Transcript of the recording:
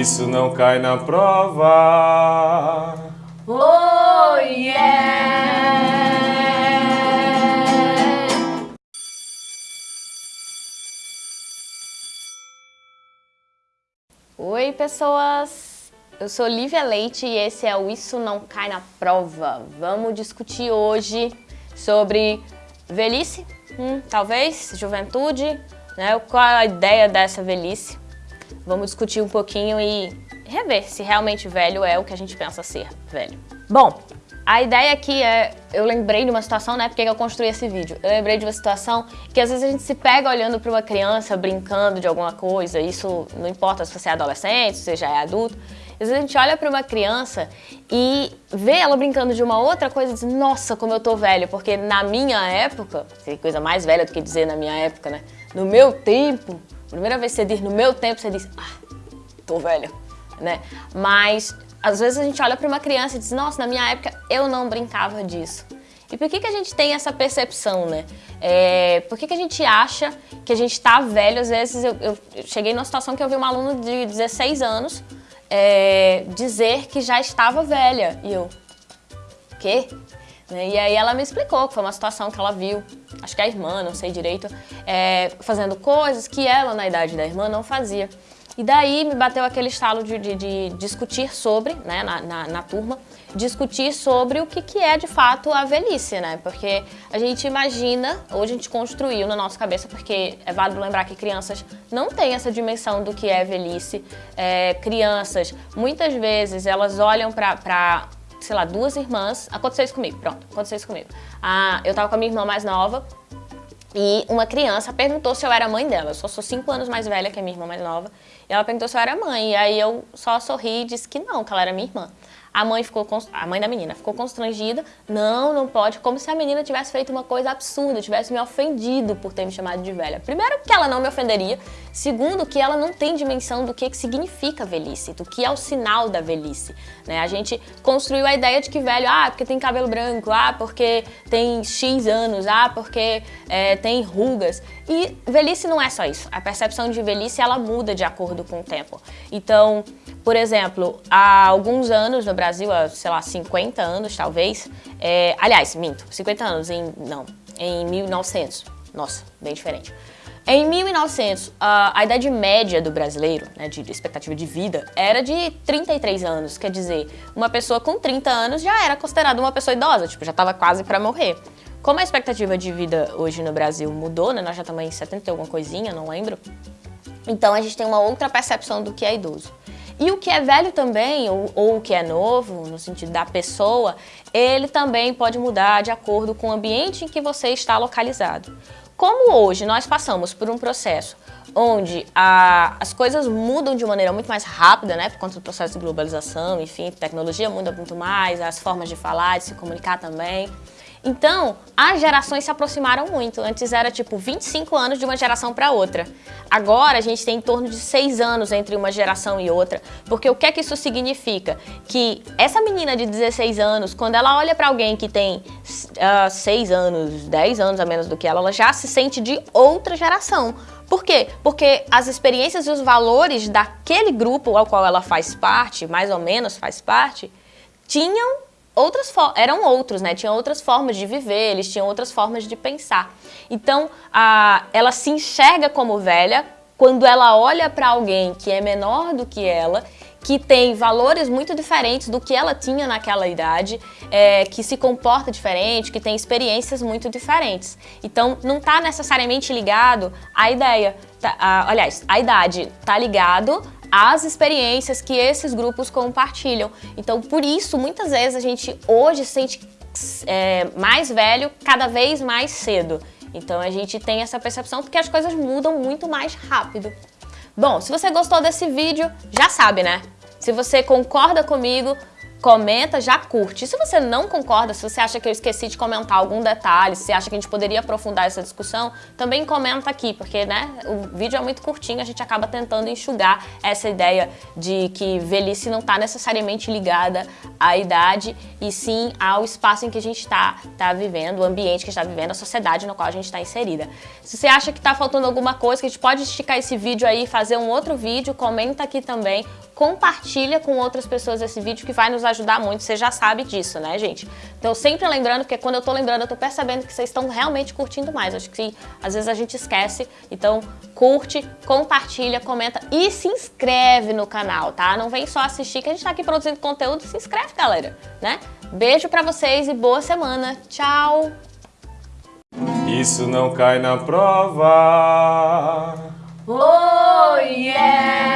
isso não cai na prova. Oh yeah! Oi pessoas, eu sou Lívia Leite e esse é o Isso Não Cai na Prova. Vamos discutir hoje sobre velhice, hum, talvez, juventude, né? qual a ideia dessa velhice. Vamos discutir um pouquinho e rever se realmente velho é o que a gente pensa ser velho. Bom, a ideia aqui é, eu lembrei de uma situação, né, porque eu construí esse vídeo. Eu lembrei de uma situação que às vezes a gente se pega olhando para uma criança, brincando de alguma coisa, isso não importa se você é adolescente, se você já é adulto. Às vezes a gente olha para uma criança e vê ela brincando de uma outra coisa e diz, nossa, como eu tô velho, porque na minha época, tem coisa mais velha do que dizer na minha época, né? No meu tempo, primeira vez que você diz no meu tempo, você diz, ah, tô velha, né? Mas às vezes a gente olha para uma criança e diz, nossa, na minha época eu não brincava disso. E por que, que a gente tem essa percepção, né? É, por que, que a gente acha que a gente está velho? Às vezes eu, eu, cheguei numa situação que eu vi uma aluna de 16 anos é, dizer que já estava velha. E eu, quê? Né? E aí ela me explicou que foi uma situação que ela viu, acho que a irmã, não sei direito, é, fazendo coisas que ela, na idade da irmã, não fazia. E daí me bateu aquele estalo de, de, de discutir sobre, né, na, na, na, turma, discutir sobre o que, que é de fato a velhice, né? Porque a gente imagina, ou a gente construiu na nossa cabeça, porque é válido lembrar que crianças não têm essa dimensão do que é velhice. É, crianças, muitas vezes, elas olham para sei lá, duas irmãs, aconteceu isso comigo, pronto, aconteceu isso comigo. Ah, eu tava com a minha irmã mais nova, e uma criança perguntou se eu era mãe dela. Eu só sou cinco anos mais velha que a minha irmã mais nova. E ela perguntou se eu era mãe. E aí eu só sorri e disse que não, que ela era minha irmã. A mãe ficou a mãe da menina ficou constrangida. Não, não pode. Como se a menina tivesse feito uma coisa absurda, tivesse me ofendido por ter me chamado de velha. Primeiro que ela não me ofenderia. Segundo que ela não tem dimensão do que, que significa velhice, do que é o sinal da velhice. Né? A gente construiu a ideia de que velho, ah, porque tem cabelo branco, ah, porque tem X anos, ah, porque é, tem rugas. E velhice não é só isso. A percepção de velhice ela muda de acordo com o tempo. Então, por exemplo, há alguns anos no Brasil, há, sei lá, 50 anos talvez, é, aliás, minto, 50 anos, em, não, em 1900, nossa, bem diferente. Em 1900, a, a idade média do brasileiro, né, de, de expectativa de vida, era de 33 anos, quer dizer, uma pessoa com 30 anos já era considerada uma pessoa idosa, tipo, já estava quase para morrer. Como a expectativa de vida hoje no Brasil mudou, né, nós já estamos em 70 e alguma coisinha, não lembro, então a gente tem uma outra percepção do que é idoso. E o que é velho também, ou, ou, o que é novo, no sentido da pessoa, ele também pode mudar de acordo com o ambiente em que você está localizado. Como hoje nós passamos por um processo onde a, as coisas mudam de maneira muito mais rápida, né, por conta do processo de globalização, enfim, tecnologia muda muito mais, as formas de falar, de se comunicar também. Então, as gerações se aproximaram muito. Antes era tipo 25 anos de uma geração para outra. Agora a gente tem em torno de 6 anos entre uma geração e outra. Porque o que é que isso significa? Que essa menina de 16 anos, quando ela olha para alguém que tem uh, 6 anos, 10 anos a menos do que ela, ela já se sente de outra geração. Por quê? Porque as experiências e os valores daquele grupo ao qual ela faz parte, mais ou menos faz parte, tinham outras eram outros, né? Tinham outras formas de viver, eles tinham outras formas de pensar. Então, a, ela se enxerga como velha quando ela olha para alguém que é menor do que ela, que tem valores muito diferentes do que ela tinha naquela idade, é, que se comporta diferente, que tem experiências muito diferentes. Então, não está necessariamente ligado à ideia, tá, a, aliás, a idade está ligado as experiências que esses grupos compartilham. Então, por isso, muitas vezes a gente hoje se sente é, mais velho cada vez mais cedo. Então, a gente tem essa percepção porque as coisas mudam muito mais rápido. Bom, se você gostou desse vídeo, já sabe, né? Se você concorda comigo, comenta, já curte. se você não concorda, se você acha que eu esqueci de comentar algum detalhe, se acha que a gente poderia aprofundar essa discussão, também comenta aqui, porque né, o vídeo é muito curtinho, a gente acaba tentando enxugar essa ideia de que velhice não está necessariamente ligada à idade, e sim ao espaço em que a gente está tá vivendo, o ambiente que está vivendo, a sociedade na qual a gente está inserida. Se você acha que está faltando alguma coisa, que a gente pode esticar esse vídeo aí fazer um outro vídeo, comenta aqui também compartilha com outras pessoas esse vídeo que vai nos ajudar muito, você já sabe disso, né, gente? Então sempre lembrando, porque quando eu tô lembrando, eu tô percebendo que vocês estão realmente curtindo mais, acho que às vezes a gente esquece, então curte, compartilha, comenta e se inscreve no canal, tá? Não vem só assistir que a gente tá aqui produzindo conteúdo, se inscreve, galera, né? Beijo pra vocês e boa semana, tchau! Isso não cai na prova. Oh, yeah!